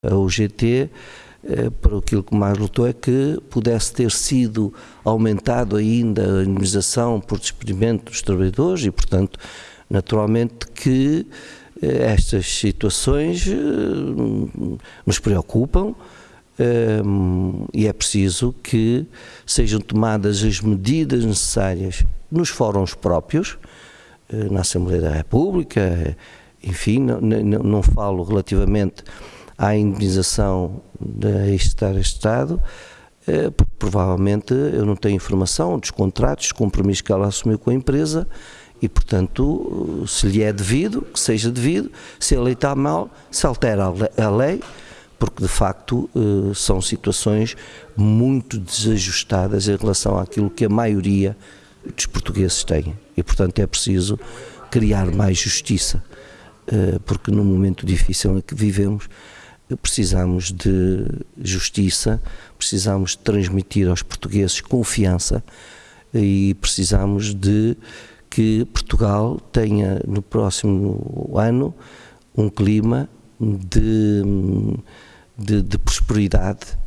A UGT, eh, para aquilo que mais lutou é que pudesse ter sido aumentado ainda a indemnização por despedimento dos trabalhadores e, portanto, naturalmente que eh, estas situações eh, nos preocupam e é preciso que sejam tomadas as medidas necessárias nos fóruns próprios, na Assembleia da República, enfim, não, não, não falo relativamente à indemnização de estar Estado, eh, porque provavelmente eu não tenho informação dos contratos, dos compromissos que ela assumiu com a empresa e, portanto, se lhe é devido, que seja devido, se a lei está mal, se altera a lei, porque de facto eh, são situações muito desajustadas em relação àquilo que a maioria dos portugueses têm e, portanto, é preciso criar mais justiça, eh, porque no momento difícil em que vivemos, precisamos de justiça, precisamos de transmitir aos portugueses confiança e precisamos de que Portugal tenha no próximo ano um clima de, de, de prosperidade,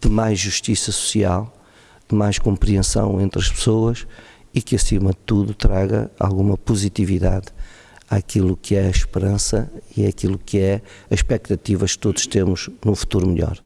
de mais justiça social, de mais compreensão entre as pessoas e que acima de tudo traga alguma positividade àquilo que é a esperança e aquilo que é as expectativas que todos temos num futuro melhor.